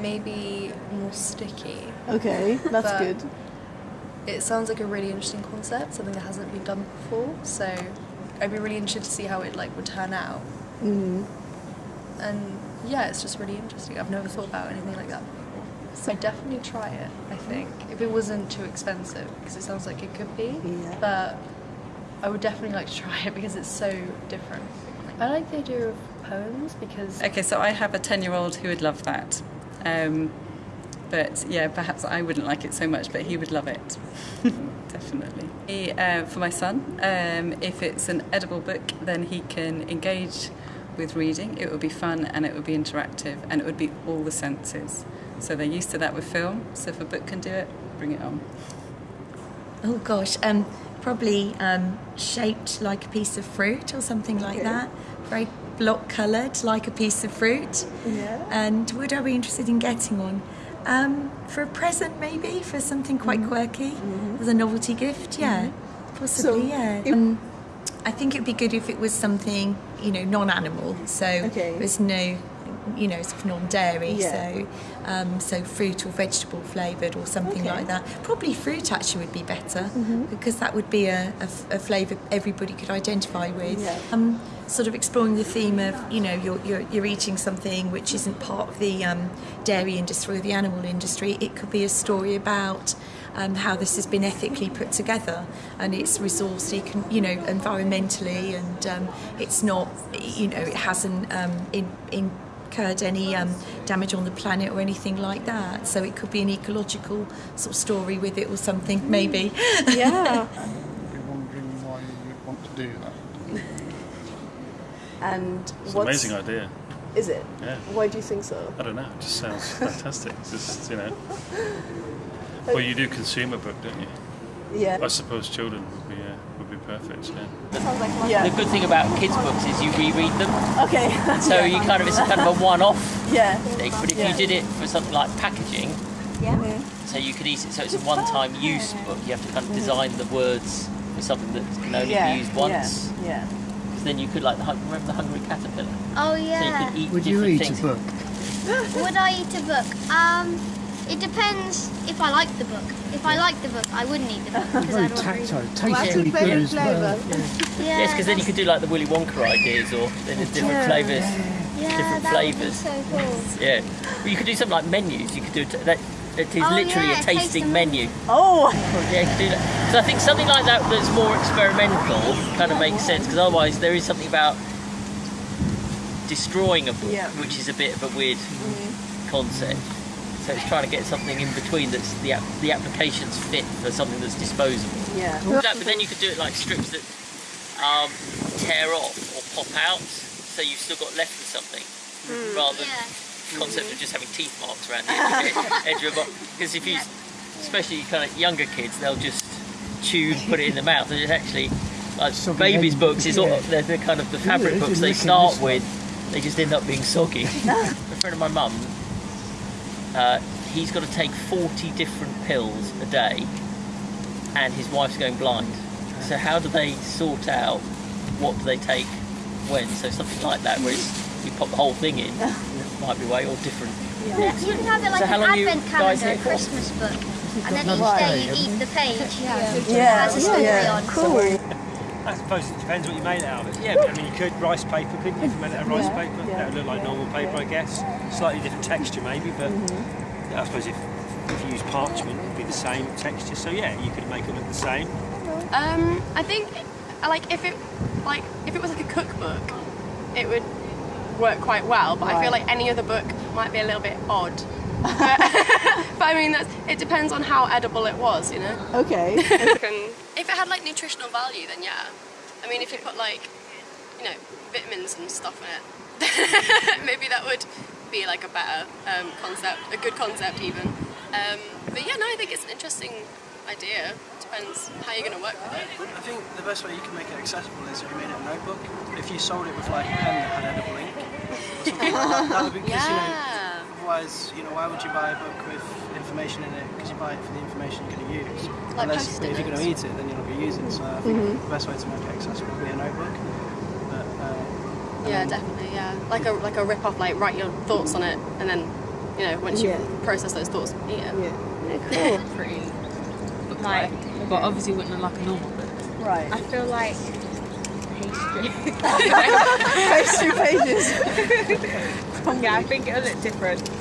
maybe more sticky. Okay, that's But- good. It sounds like a really interesting concept, something that hasn't been done before. So I'd be really interested to see how it like would turn out. Mm. And yeah, it's just really interesting. I've never thought about anything like that before. So I'd definitely try it, I think. If it wasn't too expensive, because it sounds like it could be. Yeah. But I would definitely like to try it because it's so different. I like the idea of poems because Okay, so I have a 10 year old who would love that. Um, but yeah, perhaps I wouldn't like it so much, but he would love it. Definitely. He, uh, for my son, um, if it's an edible book, then he can engage with reading. It would be fun and it would be interactive and it would be all the senses. So they're used to that with film, so if a book can do it, bring it on. Oh gosh, um, probably um, shaped like a piece of fruit or something like that. Very block coloured like a piece of fruit. Yeah. And would I be interested in getting one? Um, for a present, maybe for something quite quirky, as a novelty gift. Yeah, possibly. So, yeah. if- Um, I think it'd be good if it was something you know non-animal. So Okay. there's no, you know, sort of non-dairy. Yeah. So um, so fruit or vegetable flavoured or something Okay. like that. Probably fruit actually would be better because that would be a flavour everybody could identify with. Yeah. Um, sort of exploring the theme of you know you're, you're, you're eating something which isn't part of the um, dairy industry or the animal industry. It could be a story about um, how this has been ethically put together and it's resourced you know environmentally and um, it's not you know it hasn't um, in, incurred any um, damage on the planet or anything like that. So it could be an ecological sort of story with it or something maybe. Yeah. I'd be wondering why you would want to do that. and It's an amazing idea. is it? Yeah. Why do you think so? I don't know. It just sounds fantastic. It's just you know. Well, you do consume a book, don't you? Yeah. I suppose children would be uh, would be perfect. Yeah. Sounds like The yeah. good thing about kids' books is you reread them, Okay. so you kind of it's kind of a one-off yeah. thing. But if Yeah. you did it for something like packaging, yeah. so you could eat it, so it's a one-time use book. You have to kind of design the words for something that can only yeah. be used once. Yeah. yeah. 'Cause then you could like the remember the hungry caterpillar. Oh yeah. So you yeah. could eat Would you eat things. a book? Would I eat a book? Um, it depends if I like the book. If I like the book, I wouldn't eat the book because Very I'd want to read tactile, it. tastefully good as well. Yeah. Yeah, Yes, because then you could do like the Willy Wonka ideas, or then there's different flavours. yeah, different that would be flavours. so cool. Yeah, but you could do something like menus. You could do it. That, it is Oh, literally yeah, a tasting the menu. Oh. Yeah, you could do that. So I think something like that that's more experimental kind of makes sense because otherwise there is something about destroying a book, Yeah. which is a bit of a weird mm. concept. So it's trying to get something in between that's the ap- the applications fit for something that's disposable. Yeah. That, but then you could do it like strips that um, tear off or pop out, so you've still got left with something, rather than Yeah. concept of just having teeth marks around the edge, edge of a box. Because if you, especially kind of younger kids, they'll just chew, put it in the mouth, and it's actually like Soggy babies' end, books is all they're, they're kind of the fabric it's books they start this one. with. They just end up being soggy. a friend of my mum, uh, he's got to take 40 different pills a day, and his wife's going blind. So how do they sort out what do they take when? So something like that, where it's, you pop the whole thing in, might be way or different. You can have it like So how an long you advent calendar, a? Christmas book, and then each day you eat the page. Yeah. Has a story yeah. on. Cool. I suppose it depends what you made it out of it. Yeah, but I mean, you could rice paper, couldn't you? If you made it out of rice Yeah, paper, yeah. that would look like normal paper, I guess. Slightly different texture, maybe, but Mm-hmm. I suppose if, if you use parchment, it'd be the same texture. So yeah, you could make it look the same. Um, I think, like, if it, like, if it was like a cookbook, it would work quite well. But I feel like any other book might be a little bit odd. but, but I mean, that's, it depends on how edible it was, you know. Okay. If it had like nutritional value, then yeah. I mean, if you put like, you know, vitamins and stuff in it, maybe that would be like a better um, concept, a good concept even. Um, but yeah, no, I think it's an interesting idea. Depends how you're going to work with it. I think the best way you can make it accessible is if you made it a notebook. If you sold it with like a pen that had edible ink or something like that, that would be because you know. Yeah. Otherwise, you know, why would you buy a book with information in it? Because you buy it for the information you're going to use. Like Unless if you're going to eat it, then you're not going to use it. So I think the best way to make it accessible would be a notebook. But uh, Yeah, definitely. Yeah, like a like a rip off, like write your thoughts on it and then you know, once you Yeah. process those thoughts, yeah. Yeah. Cool. pretty book like, but obviously wouldn't look like a normal book. Right. I feel like pastry. Pastry pages. yeah, I think it'll look different.